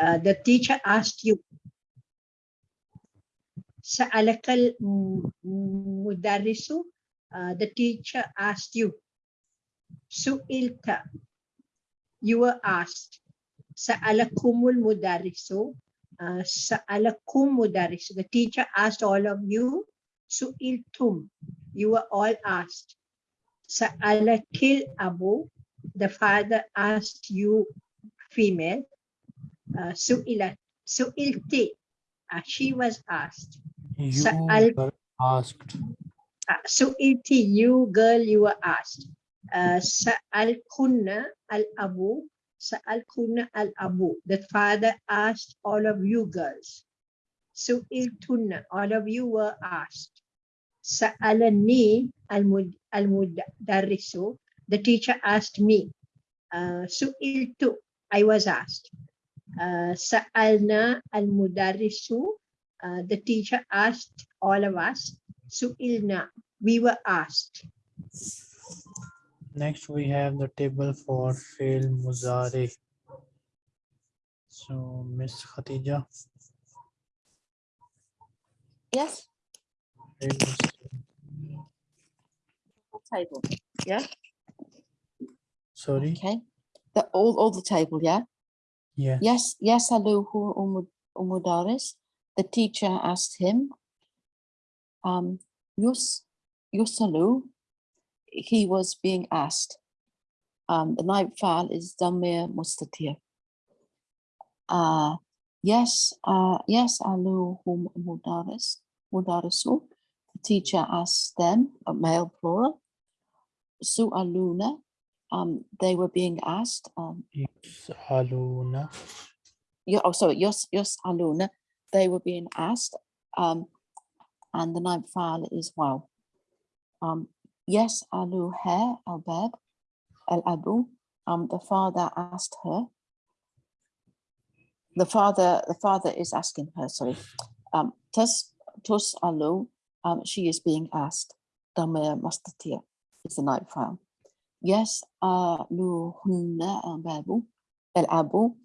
uh, the teacher asked you سألك المدرس uh, the teacher asked you سئلت you were asked سألكم المدرس uh, سألكم مدرس the teacher asked all of you سئلتم you were all asked سألك الأبو the father asked you female uh, سئلت سئلتي uh, she was asked You Sa'al- were asked. uh, سئلتي you girl you were asked uh, سألكن الأبو سألكن الأبو the father asked all of you girls سئلتن all of you were asked سألني المد المدرس the teacher asked me uh, سئلت I was asked Uh, Sa'alna al mudarisu, uh, the teacher asked all of us. Su'ilna, we were asked. Next, we have the table for fail muzari. So, Miss Khatija. Yes. Table. Yeah. Sorry. Okay. The all all the table. Yeah. Yeah. Yes, yes, Aluhu Umu- Umudaris. The teacher asked him, um, Yus, Yusalu, he was being asked. Um, the naib file is Damir Mustatir. Uh, yes, uh, yes, Aluhu Umudaris, Mudarisu. The teacher asked them, a male plural, Su'aluna, um, they were being asked, um, Aluna. yeah, oh, sorry, Yos, Yos Aluna, they were being asked, um, and the ninth file is wow. Um, yes, Alu Hair Al Bab Al Abu, um, the father asked her. The father, the father is asking her, sorry. Um, Tus, Tus Alu, um, she is being asked. Damir Mustatir is the ninth file. Yes, Alu Hunna el-abu,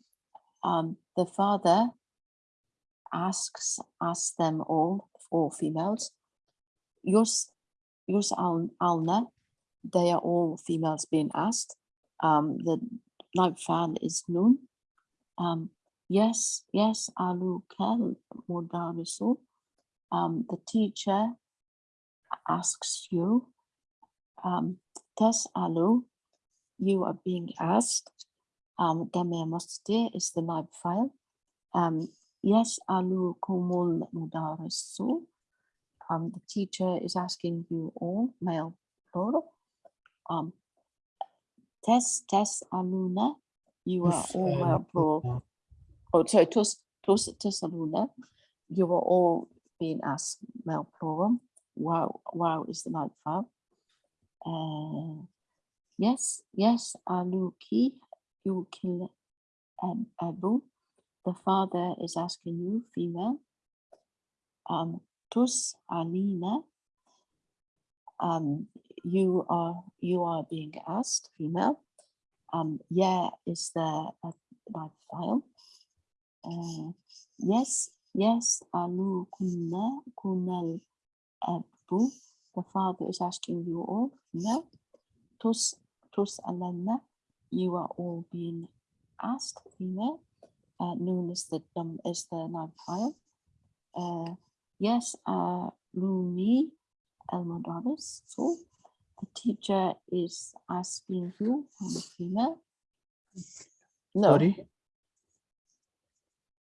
um, the father asks asks them all, all females, Yus Yus Alna, they are all females being asked. Um, the ninth fan is noon Um, yes, yes, Alu Kel Mudarisu. Um, the teacher asks you, Tes Alu, you are being asked. Um, Damir Mustir is the naib file. Um, yes, Alu Kumul Mudarisu. Um, the teacher is asking you all, male plural. Um, Tes Tes Aluna, you are all male plural. Oh, sorry, Tus Tus Tus Aluna, you are all being asked male plural. Wow, wow is the naib file. Uh, yes, yes, Aluki, you kill um, Abu. The father is asking you, female. Um, Tus Alina. Um, you are you are being asked, female. Um, yeah, is there a live file? Uh, yes, yes, Alu Kunna Kunal Abu. The father is asking you all, female. Tus Tus Alana. You are all being asked, female. Uh, noon is the um, is the file. Uh, yes, uh, Luni El Modaris. So the teacher is asking you, I'm a female. No, Sorry.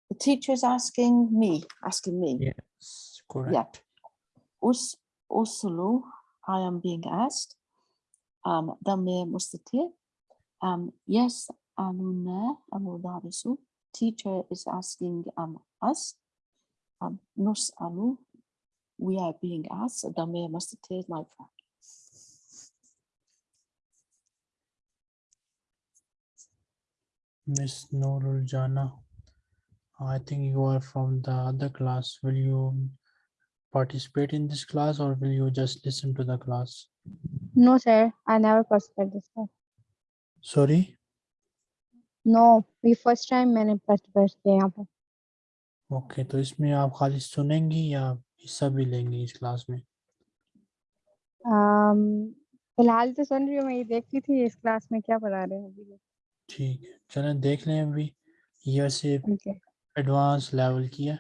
the teacher is asking me, asking me. Yes, correct. Us Usulu, I am being asked. Um, Damir Mustatir. Um, yes, Aluna Amudarisu. Teacher is asking um us. Um, Nus Alu, we are being asked. Is my friend. Miss Noorul Jana. I think you are from the other class. Will you participate in this class or will you just listen to the class? No, sir. I never participated this class. Sorry? No ये first time मैंने participate किया यहाँ पर okay तो इसमें आप खाली सुनेंगी या हिस्सा भी लेंगी इस क्लास में अम, फ़िलहाल तो सुन रही हूँ मैं ये देखती थी इस क्लास में क्या पढ़ा रहे हैं अभी ठीक है चलें देख लें अभी ईयर से एडवांस लेवल की है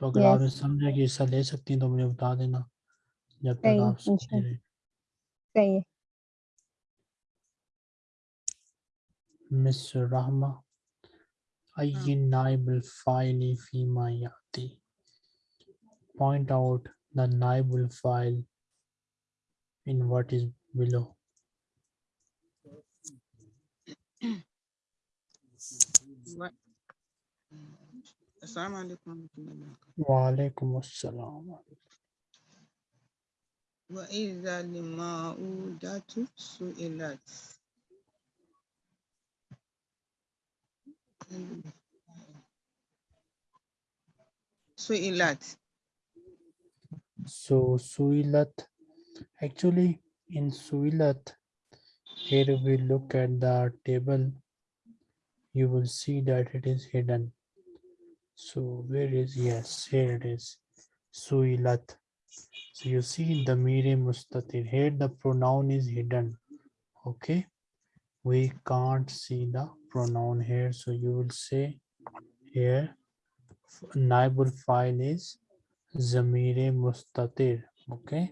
तो अगर आपने Yes. समझा कि हिस्सा ले सकती हैं तो मुझे बता देना जब तक आप इंशाल्लाह। रहे say. Miss Rahma, أي نائب الفاعل فيما يأتي. Point out the naib file in what is below. What? Assalamu alaikum. Wa alaikum assalam. Idha al-ma'udatu su'ilat. Su'ilat. so suilat. Actually in suilat here we look at the table. You will see that it is hidden. So where is? Yes here it is. Suilat so you see the mere mustatir here the pronoun is hidden okay we can't see the pronoun here so you will say here f- naibul file is zamire mustatir okay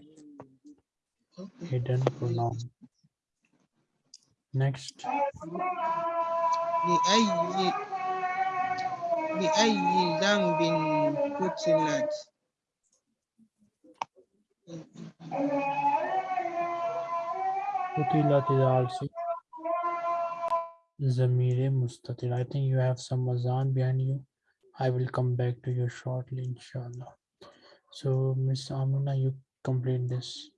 Okay. hidden pronoun next بأي بأي ذنب قتلت Qutilat is also Zamire Mustatir. I think you have some azan behind you. I will come back to you shortly, inshallah. So, Miss Amina, you complete this.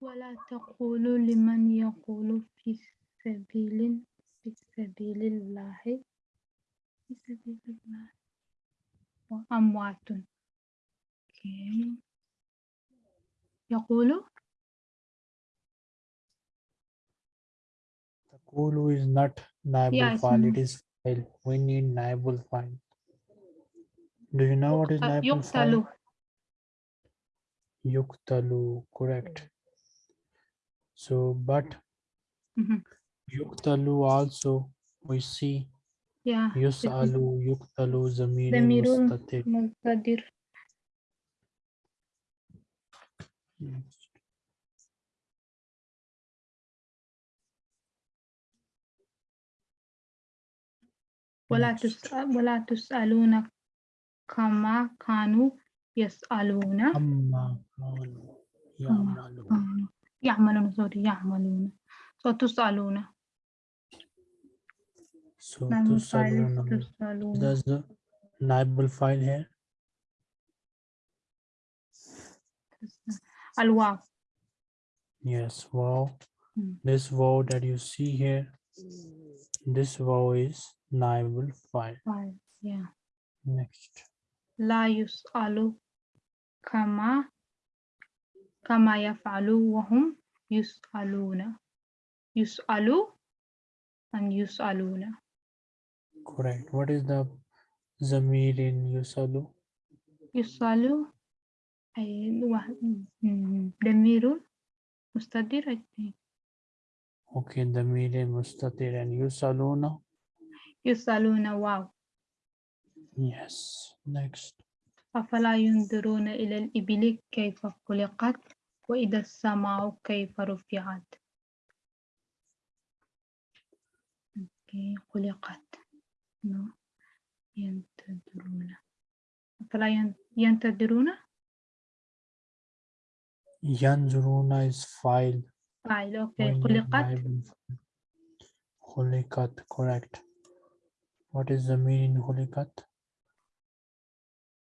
ولا تقولوا لمن يقول في سبيل في سبيل الله في سبيل الله وأموات أوكي. يقول Takulu is not naibul Yeah, it's file, it not. is file. We need naibul file. Do you know what is naibul يقتل file? Yuktalu, correct. So, but Mhm. Yuktalu also we see يا Yusalu, Yuktalu, Zamiri, ضمير Mustatir. مقتدر Next. ولا Next. تسأل ولا تسألون كما كانوا يسألون Amma kanu ya'malu. كانوا يعملون سوري يعملون وتسألون So to cellular number. That's the naibul file here. Alwa. Yes, wow. Hmm. This wow that you see here, this wow is naibul file. File, yeah. Next. Laius alu kama kama yaf'alu wahum yus'aluna. Yus'alu and yus'aluna. Correct. What is the Zamir in Yusalu? م- ضمير مستتر I think. Okay, Mire Mustatir and Yusaluna. يسألون واو Yes. Next. أفلا ينظرون إلى الإبل كيف خلقت وإذا السماء كيف رفعت أوكي، خلقت no. ينتظرون أفلا ين- ينتظرون Yanzuruna is file. فاعل أوكي We need خلقت naibul file. Khulikat, correct. What is the meaning Khulikat?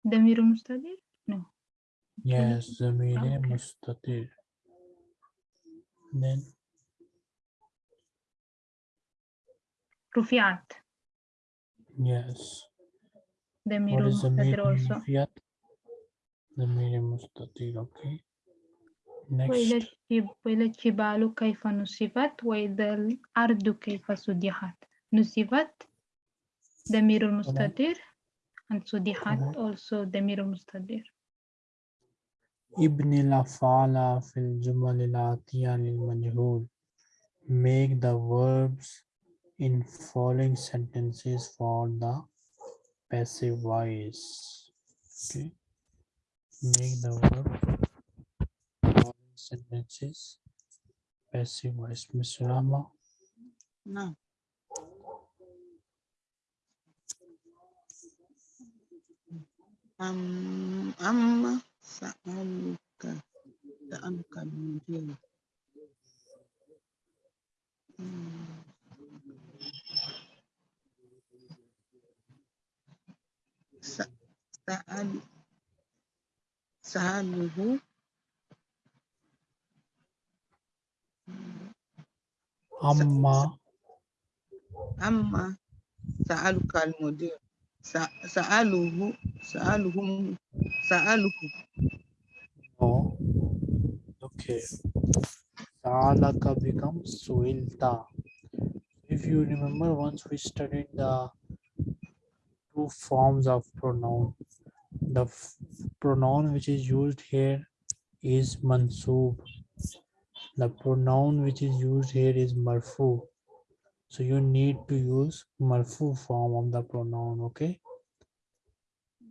ضمير مستتر no Yes, the meaning Okay. Mustatir. Then رفعت yes. ضمير What is the مستتر meaning also Fiat? The meaning Mustatir, okay. وإلى Next, الجب- وإلى الجبال كيف نصبت وإذا الأرض كيف سدحت نصبت ضمير المستتر and سدحت Correct. also ضمير المستتر ابن الأفعال في الجمل الآتية للمجهول. Make the verbs in following sentences for the passive voice. Okay. Make the verb following sentences passive voice. Ms. Rama? No. Um, um, sa'aluka, sa'aluka min Um, سأل سأله Amma أما سألك المدير س- سأله سألهم سأله No. Okay. Sa'alaka becomes suilta. If you remember, once we studied the two forms of pronoun. The pronoun which is used here is mansub. The pronoun which is used here is marfu. So you need to use marfu form of the pronoun, okay?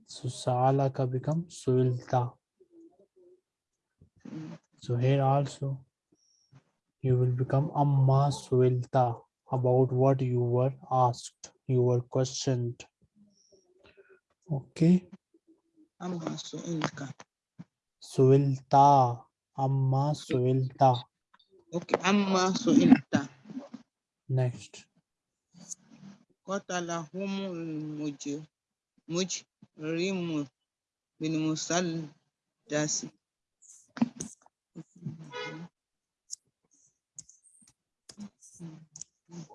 So sa'alaka becomes suilta. So here also you will become amma suilta about what you were asked, you were questioned. Okay. Amma su'ilta. Su'ilta. Amma su'ilta. Okay. Amma su'ilta. Next. Qatalahumul mujrimu bin musal musallasi.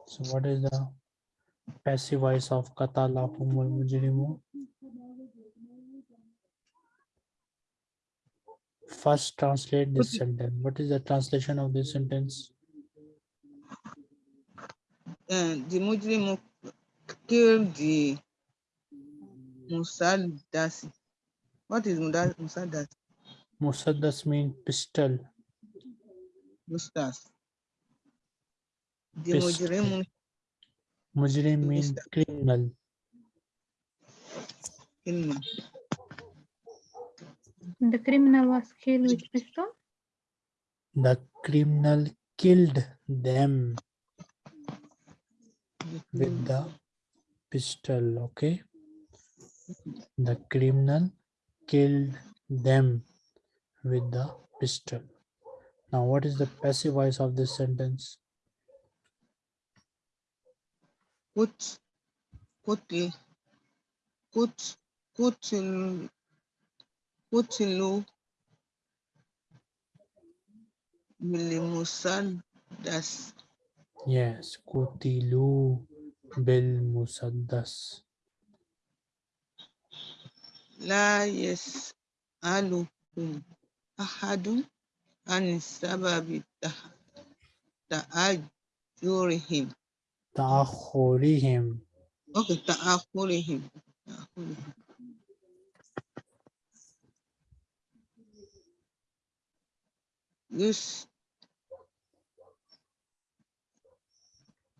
So what is the passive voice of Qatalahumul mujrimu? First translate this sentence. What is the translation of this sentence? uh, the Muslim killed the Musaddas. What is Musaddas? Musaddas mean pistol. Mustas. The Pistol. Mujrim Mujrim mean Pistol. criminal. The criminal was killed with pistol? The criminal killed them with the pistol, okay? The criminal killed them with the pistol. Now, what is the passive voice of this sentence? Put, put, put, put, واتلو بالمسدس Yes, قتلوا بالمسدس لا يسألكم أحد عن سبب تأجرهم تأخرهم أوكي تأخرهم تأخرهم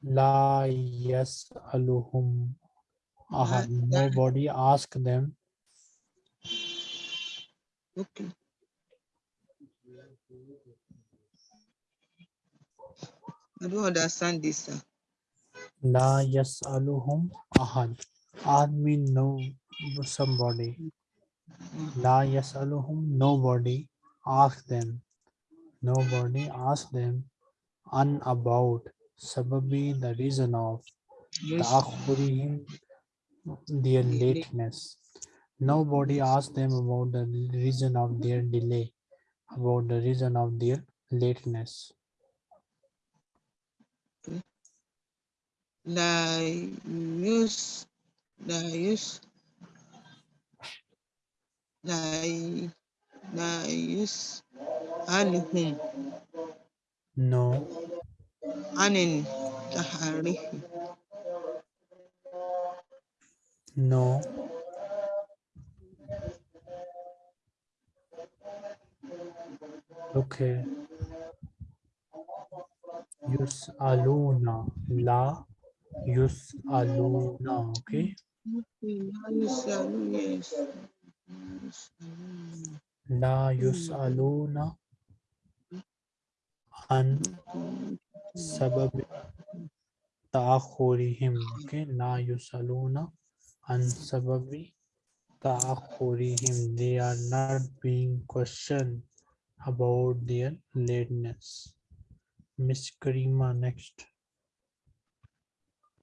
La yas'aluhum ahad. La- Nobody ask them. Okay. I don't understand this. Sir. La yas'aluhum ahad. Ahad mean no somebody. Mm. La yas'aluhum nobody ask them nobody asked them an about sababi, the reason of yes. their lateness. Nobody asked them about the reason of their delay, about the reason of their lateness. Nice, nice, nice, nice. use anhum no. Anin taharihim no. Okay. Yus aluna. La Yus aluna. okay? Yes la yus'aluna an sabab ta'akhurihim okay la yus'aluna an sababi ta'akhurihim they are not being questioned about their lateness. Miss karima next.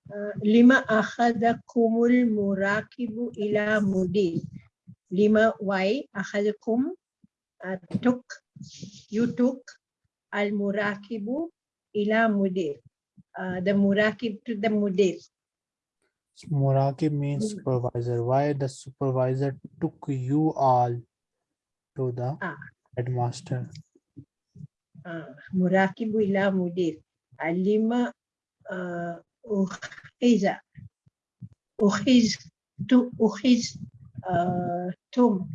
Uh, lima akhadakumul murakibu ila mudi lima why akhadakum took, you took al-murakibu ila mudir. Uh, the murakib to the mudir. Murakib means mm. supervisor. Why the supervisor took you all to the ah. headmaster? Ah, Murakibu ila mudir. Alima uh, ukhiza. To ukhiz uh, tum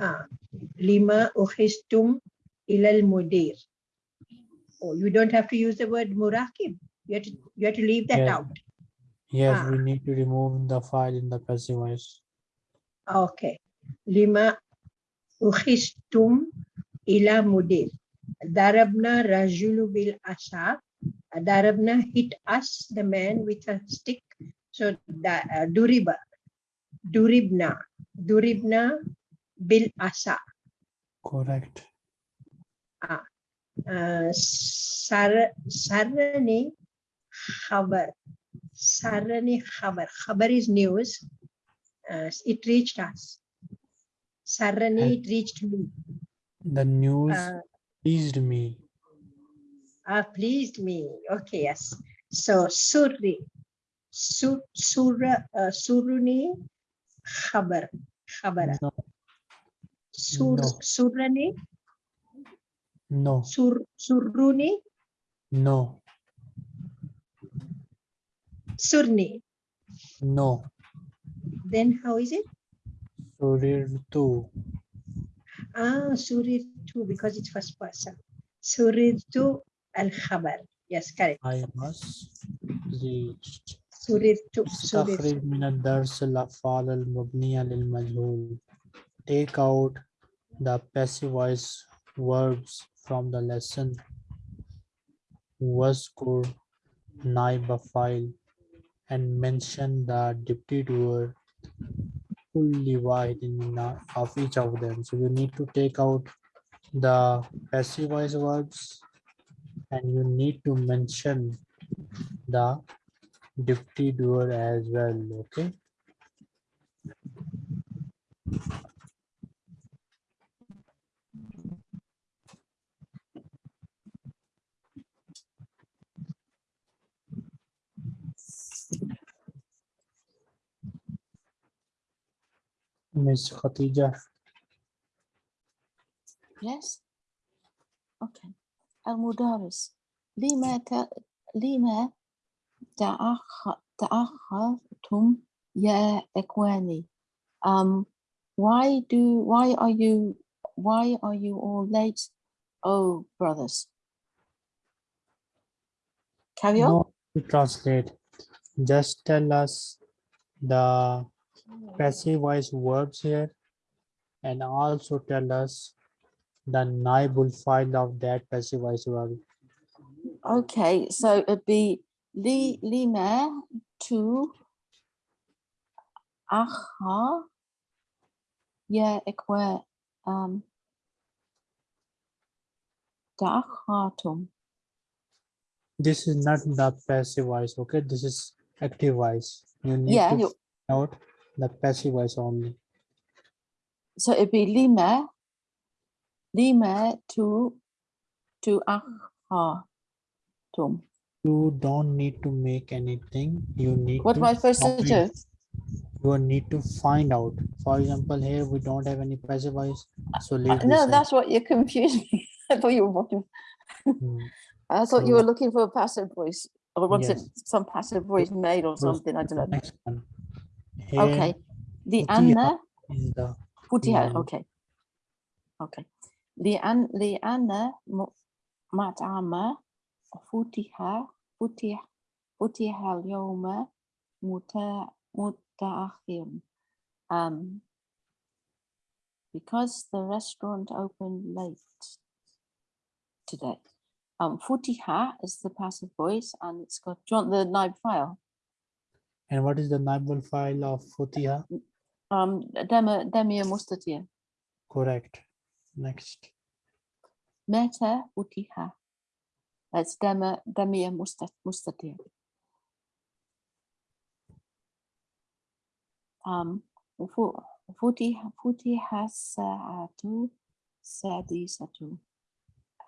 Ah, lima uhistum ilal mudir. Oh, you don't have to use the word murakim. You have to, you have to leave that out. Yes, ah. we need to remove the file in the passive voice. Okay. Lima uhistum ila mudir. Darabna rajulu bil asa. Darabna hit us, the man, with a stick. So, da, uh, duriba. Duribna. Duribna bil asha. Correct. Ah, uh, sar sarani khabar. Sarani khabar. Khabar is news. Uh, it reached us. Sarani ni, it reached me. The news uh, pleased me. Ah, pleased me. Okay, yes. So suri, sur, sura, uh, suruni khabar. khabar. No, sur No. surrani no sur surruni no surni no then how is it surirtu Ah, surirtu because it's first person. Surirtu al khabar. Yes, correct. I was reached Surirtu, surirtu. استخرج من الدرس الأفعال المبنية للمجهول take out the passive voice verbs from the lesson Vaskur, Naibafile, and mention the deputy doer fully wide of each of them. So you need to take out the passive voice verbs and you need to mention the deputy doer as well. Okay. miss khatija Yes. Okay. المدرس لما ت... لما تأخ... تأخرتم يا إخواني um why do why are you why are you all late oh brothers carry on no to translate just tell us the passive voice verbs here and also tell us the naibul file of that passive voice verb. Okay, so it'd be li lima to aha. Yeah, it were um dachatum. This is not the passive voice, okay? This is active voice. You need yeah, to note the passive voice only. So it'd be lima, lima to to akhatum. You don't need to make anything. You need what my first suggest? You need to find out. For example, here we don't have any passive voice. So uh, no, that's what you confused me. I thought you were watching. Hmm. I thought so, you were looking for a passive voice or was yes. it some passive voice made or something? I don't know. Next one. Here Okay. The Futiha. Anna, is the Futiha, Mm. okay. Okay. لأن لأن م- مطعم فتح فتح فتح اليوم متا- متأخر. Um, because the restaurant opened late today. Um, futiha is the passive voice and it's got, do you want the nib file? And what is the naibul file of Futiha? Um, demia mustatir. Correct. Next. Meta futiha. That's mustat, mustatir. Um, fu- futiha, futiha sa'atu sadisatu.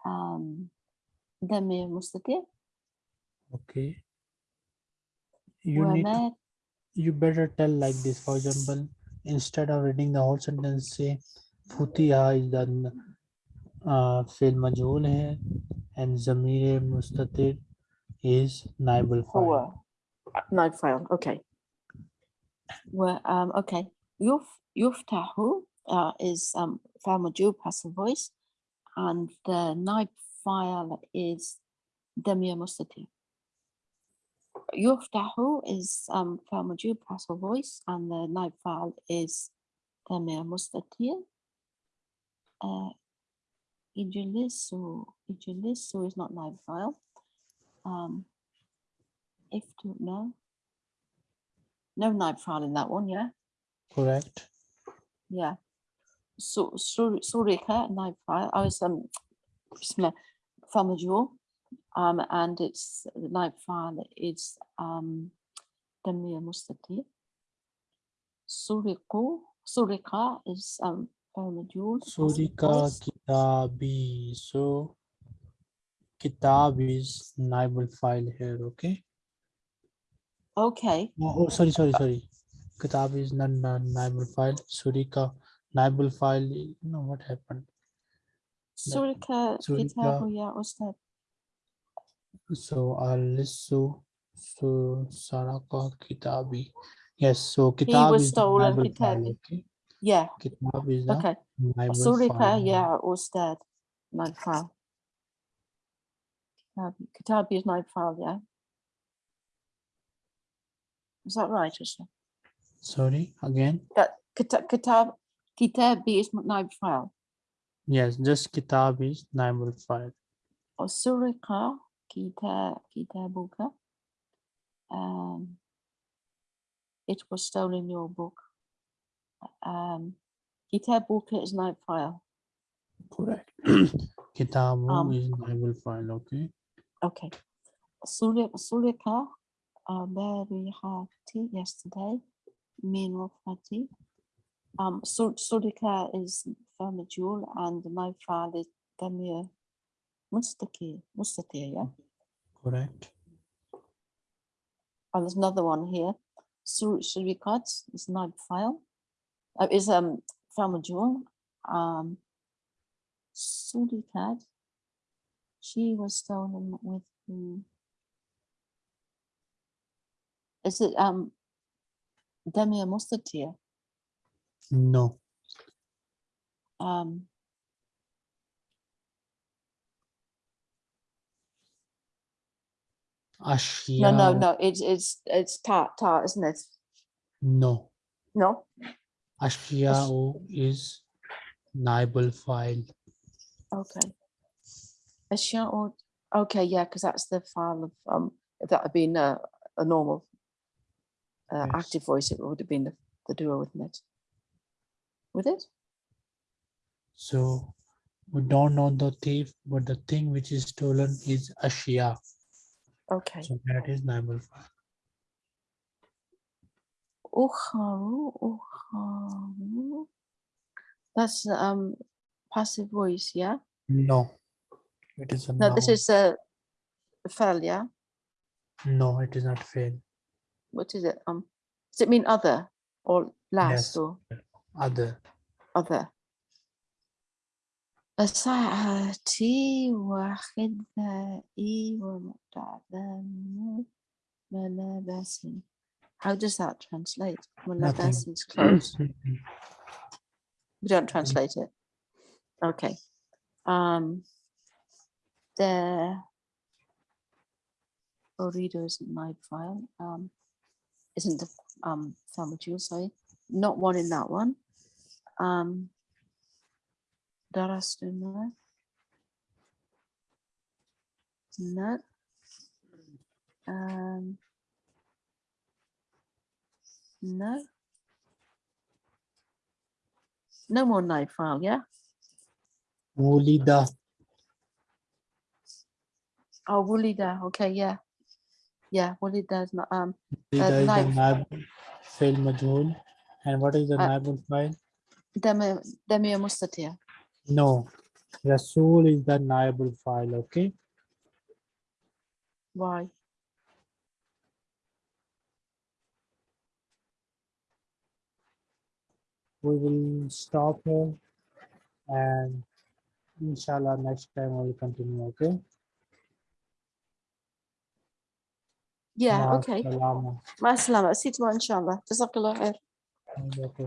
Um, demia mustatir. Okay you need you better tell like this. For example instead of reading the whole sentence say futiha is the uh, hai and zamir mustatir is naibul fa'il naib file. okay. Well um okay. Yuf yuftahu uh, is um fa'il majhul passive voice and the naib file is damir mustatir. Yuftahu is um Falmajul passive voice, and the naib file is Demir Mustatir. Uh, Ijilisu Ijilisu is not naib file. Um, if to no. No naib file in that one, yeah? correct Yeah. So Sur- Surika naib file. I was um from a jewel. Um and it's the naib file is um Damir Mustati. Suriku Surika is um jewel. surika kitabi so kitab is naibul file here okay Okay. oh, oh sorry sorry sorry kitab is not naibul file surika naibul file no what happened Surika Surika. Kitabu Ustad. So Alisu so Saraka Kitabi. Yes, so He Kitab was is the stolen, Kitabi. okay? Yeah, Kitab is okay. Surika file. ya Ustad. Naib file. Um, kitabi Kitabi is naib file, yeah? Is that right, Usha? Sorry, again. That kitab kitab kitabi is naib file. Yes, just Kitab is naibul file. Oh, or surika kita kitabuka. Um, it was stolen your book. Um, kitabuka is naib file. Correct. Kitabu Um, is naibul file, okay? Okay. Sulik sulika uh, barihati yesterday. Min wafati. Um, Sur- Surika is jewel and my file is Damir Mustaki, Mustatir, yeah? Correct. Oh, there's another one here. Sur- Surikat is not file. Uh, is um Famajul. Um, Surikat. She was stolen with who? Is it um Damir Mustatir? No. Um, Ashya. no, no, no. It's it's it's tar tar, isn't it? No. No. Ashya'u is naibul file. Okay. Ashya or okay, yeah, because that's the file of um. If that had been a, a normal uh, Yes. active voice, it would have been the, the duo, wouldn't it? With it? So we don't know the thief, but the thing which is stolen is Ashia. Okay. So that is naibul file. Ukharu, ukharu. That's um passive voice, yeah? No, it is a No, this is a fell, yeah? No, it is not fail. What is it? Um, does it mean other or last Yes. or Other. other? ساعتي وخدائي ومتعلم ملابس How does that translate? Nothing. Malabas is clothes. We don't translate it. Okay. Um, the Orido isn't my file. Um, isn't the um Famajul, sorry. Not one in that one. Um, Darastuna. No. Um, no. No more naib file, yeah? Wulida. Oh, Wulida, okay, yeah. Yeah, Wulida is not, um, Wulida is the naib majhul. And what is the Uh, file? Demi, Demir Mustatir. No. Rasul is the naibul file, okay? Why? We will stop here and inshallah next time we'll continue, okay? Yeah, okay. salama. Ma salama. See you tomorrow, inshallah. Jazakallah khair. Okay.